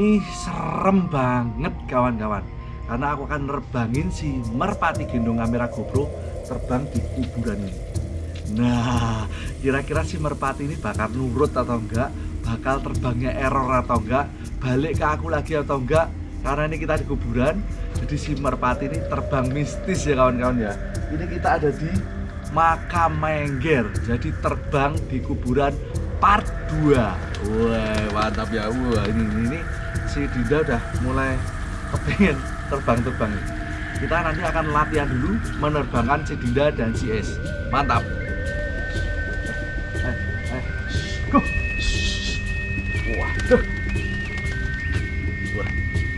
ini serem banget kawan-kawan. Karena aku akan nerbangin si merpati gendong kamera GoPro terbang di kuburan ini. Nah kira-kira si merpati ini bakal nurut atau enggak? Bakal terbangnya error atau enggak? Balik ke aku lagi atau enggak? Karena ini kita di kuburan jadi si merpati ini terbang mistis ya kawan-kawan ya. Ini kita ada di makam Mengger jadi terbang di kuburan part 2 wah mantap ya. Wah ini, ini, ini si Dinda udah mulai kepengen terbang-terbang. Kita nanti akan latihan dulu menerbangkan si Dinda dan si Es. Mantap. Eh, eh. Wah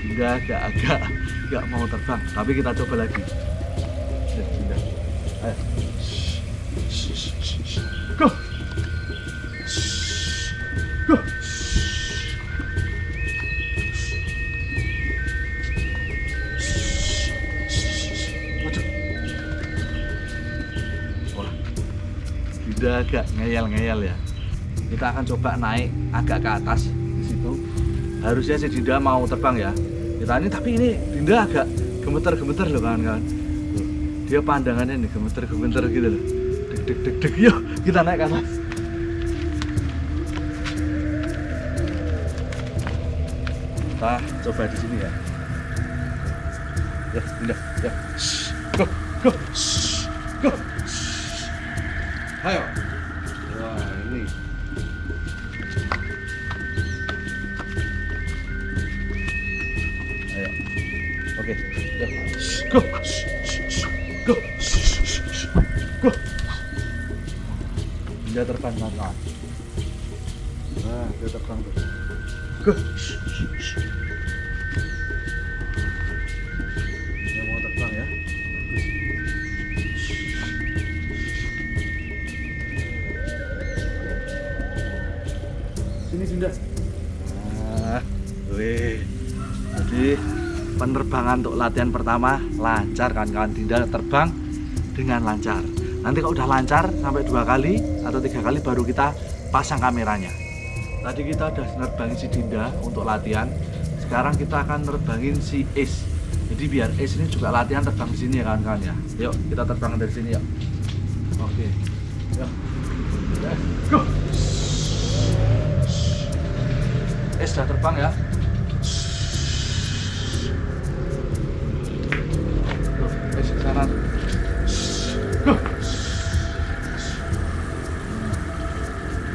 Dinda agak-agak nggak mau terbang tapi kita coba lagi. Eh, ayo Dinda agak ngeyel-ngeyel ya. Kita akan coba naik agak ke atas di situ. Harusnya si Dinda mau terbang ya. Kita ini tapi ini Dinda agak gemeter-gemeter loh kawan-kawan. Dia pandangannya nih gemeter-gemeter gitu loh. Deg deg deg deg. Yuk, kita naik ke atas. Kita coba di sini ya. Ya, Dinda, ya. Go, go. Ayo. Wah, ini. Ayo. Oke. Go. Go. Go. Dia terbang. Nah, dia terbang. Go. Sini Dinda. Nah. Jadi penerbangan untuk latihan pertama lancar kan kawan Dinda terbang dengan lancar. Nanti kalau udah lancar sampai dua kali atau tiga kali baru kita pasang kameranya. Tadi kita udah nerbangin si Dinda untuk latihan. Sekarang kita akan nerbangin si Ace. Jadi biar Ace ini juga latihan terbang di sini ya kawan-kawan ya. Yuk kita terbang dari sini yuk. Oke. Yuk. Let's go. Ace sudah terbang ya.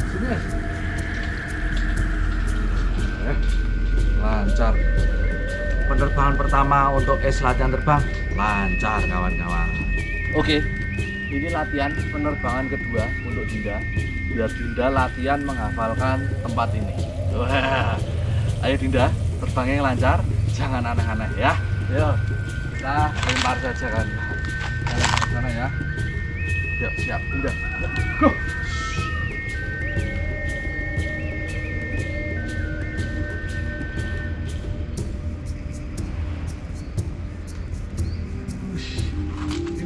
Sini Ace. Eh, lancar. Penerbangan pertama untuk es latihan terbang. Lancar kawan-kawan. Oke ini latihan penerbangan kedua untuk Dinda. Biar Dinda latihan menghafalkan tempat ini wah. Ayo Dinda terbangnya yang lancar jangan aneh-aneh ya. Yuk kita lempar saja kan. Ke sana ya. Yuk siap. Dinda go.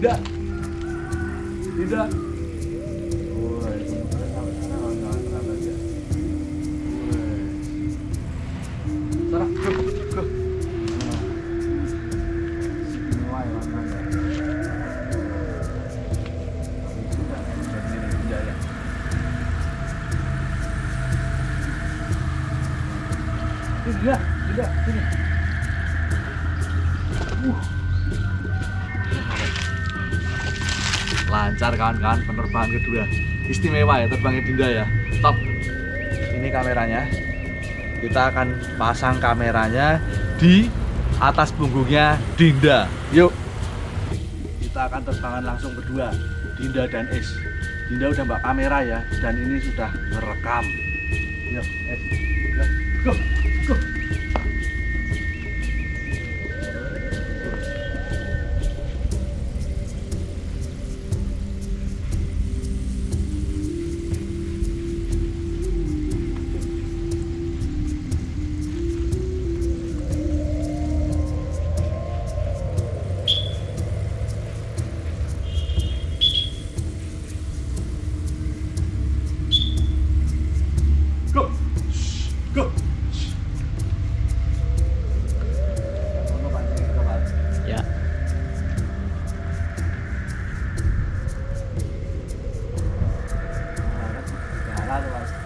Tidak. Tidak. Lancar kawan-kawan penerbangan kedua istimewa ya terbangnya Dinda ya. Top ini kameranya. Kita akan pasang kameranya di atas punggungnya Dinda. Yuk. Kita akan terbangan langsung berdua Dinda dan Es. Dinda udah mbak kamera ya dan ini sudah merekam. Yuk Es. Yuk. Go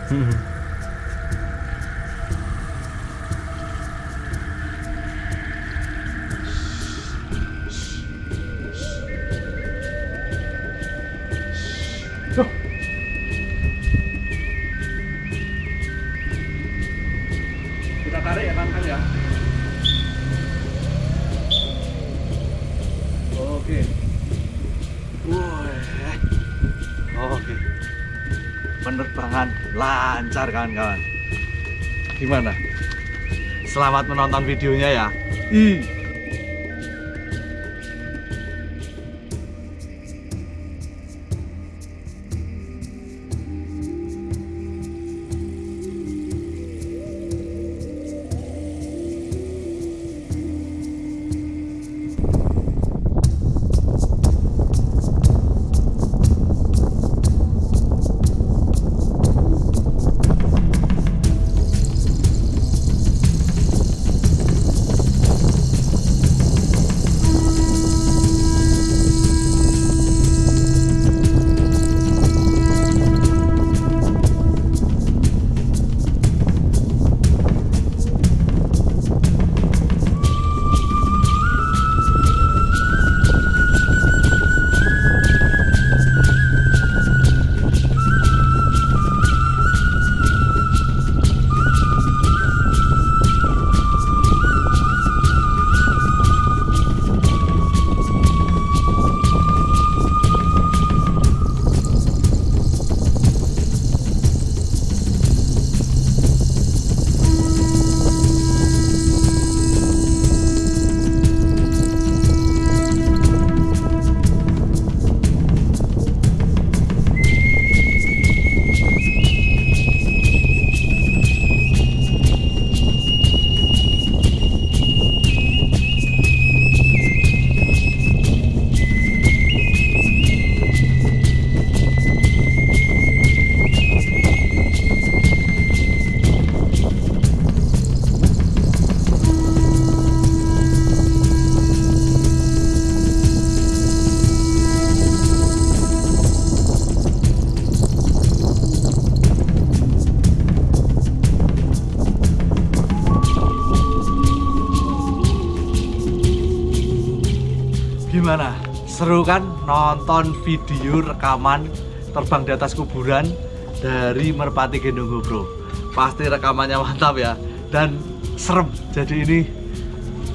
Kita tarik ya kan ya. Oke. Wah. Oke. Penerbangan lancar kawan-kawan. Gimana? Selamat menonton videonya ya. Ih. Gimana? Seru kan nonton video rekaman terbang di atas kuburan dari Merpati Gendong GoPro. Pasti rekamannya mantap ya dan serem. Jadi ini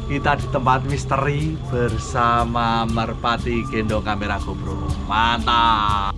kita di tempat misteri bersama Merpati Gendong kamera GoPro. Mantap.